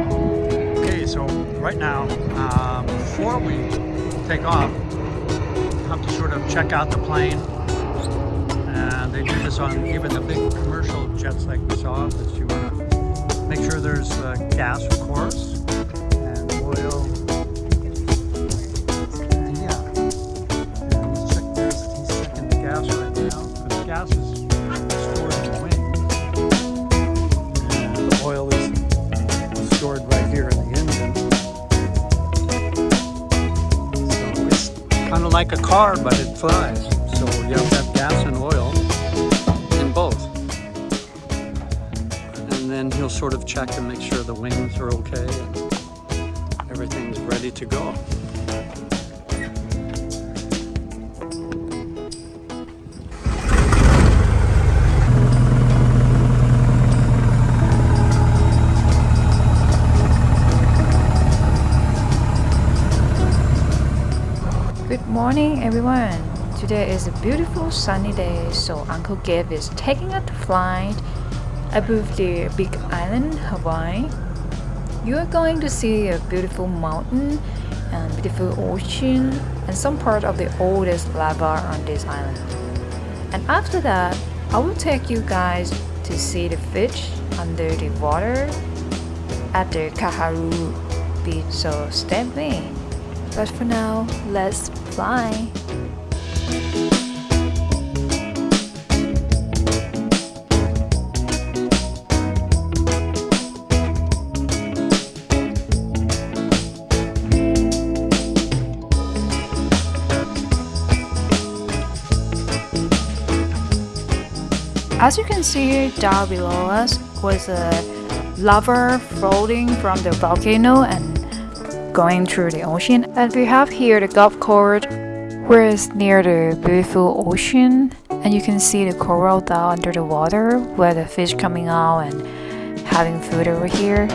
Okay, so right now, um, before we take off, have to sort of check out the plane. And they do this on even the big commercial jets like we saw, but you want to make sure there's uh, gas, of course, car, but it flies. So you have have gas and oil in both. And then he'll sort of check and make sure the wings are okay and everything's ready to go. Morning, everyone. Today is a beautiful sunny day, so Uncle Gabe is taking a flight above the Big Island, Hawaii. You are going to see a beautiful mountain and beautiful ocean and some part of the oldest lava on this island. And after that, I will take you guys to see the fish under the water at the Kaharu beach, so stay with me. But for now, let's fly. As you can see down below us was a lava floating from the volcano and going through the ocean. And we have here the golf course where it's near the beautiful ocean and you can see the coral down under the water where the fish coming out and having food over here.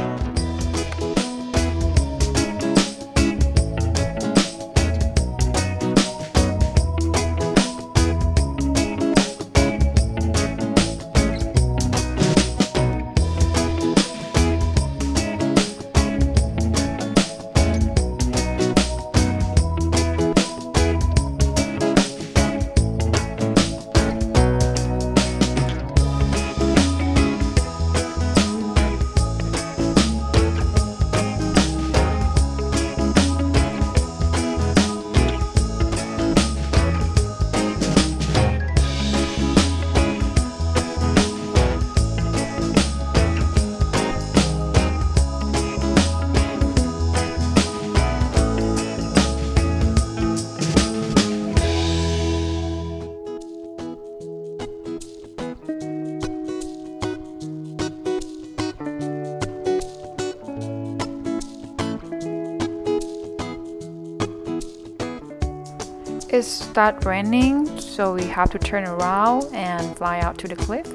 It started raining, so we have to turn around and fly out to the cliff.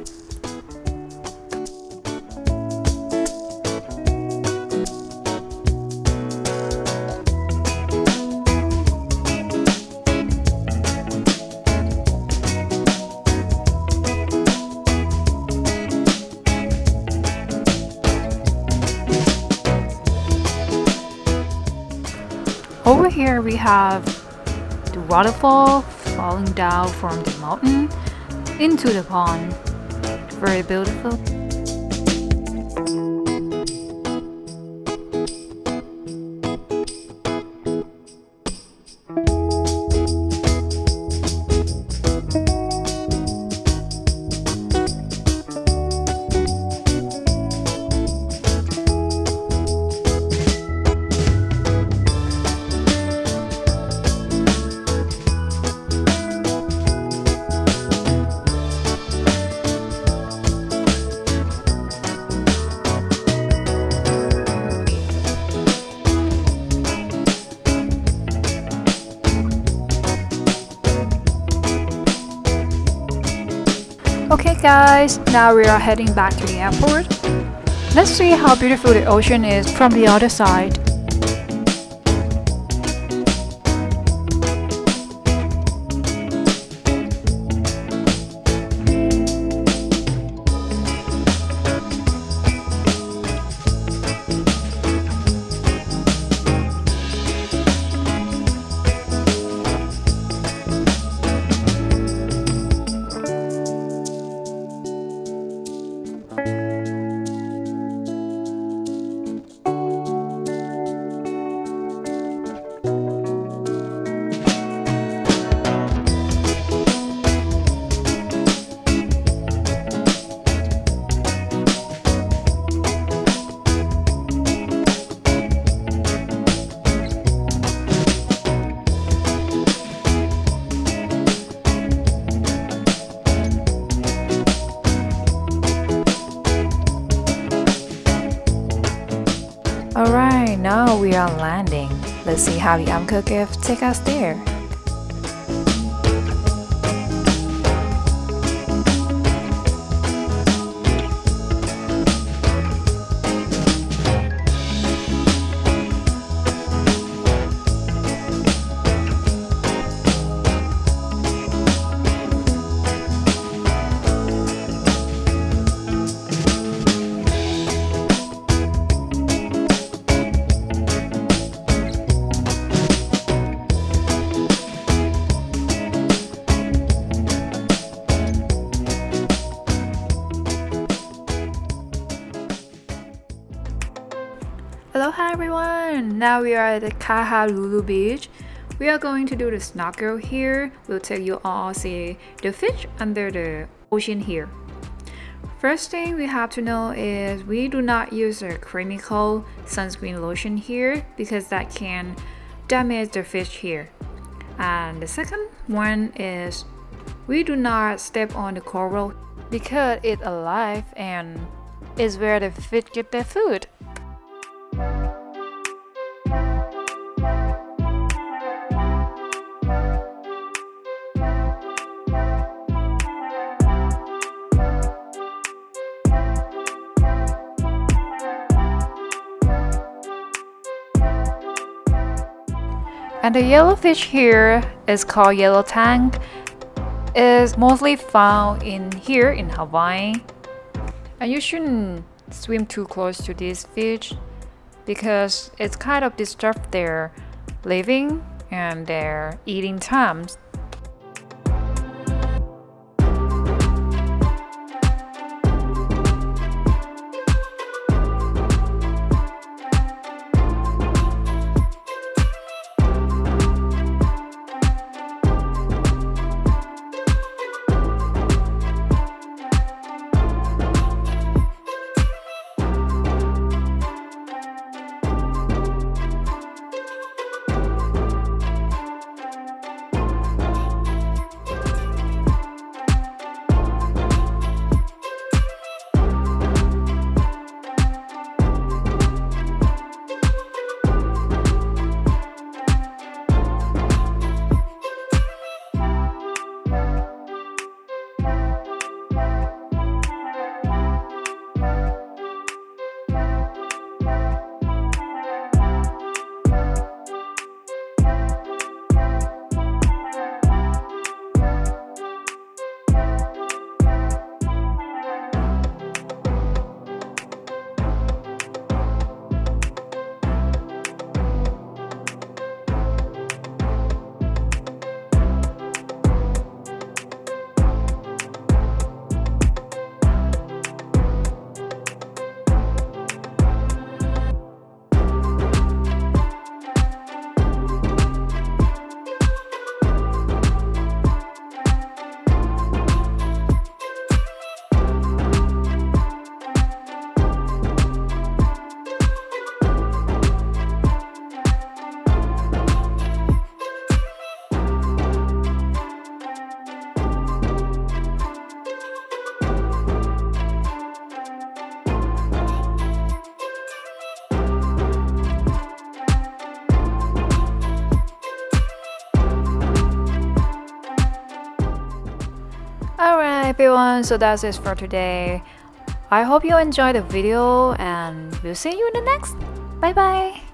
Over here we have the waterfall falling down from the mountain into the pond. Very beautiful. Guys, now we are heading back to the airport. Let's see how beautiful the ocean is from the other side. Alright, now we are landing. Let's see how the Uncle Gabe take us there. Now we are at the Kahaluu beach. We are going to do the snorkel here. We'll take you all see the fish under the ocean here. First thing we have to know is we do not use a chemical sunscreen lotion here because that can damage the fish here. And the second one is we do not step on the coral because it's alive and is where the fish get their food. And the yellowfish here is called yellow tang. is mostly found in here in Hawaii. And you shouldn't swim too close to this fish because it's kind of disrupt their living and their eating times. Everyone, so that's it for today. I hope you enjoyed the video and we'll see you in the next. Bye bye!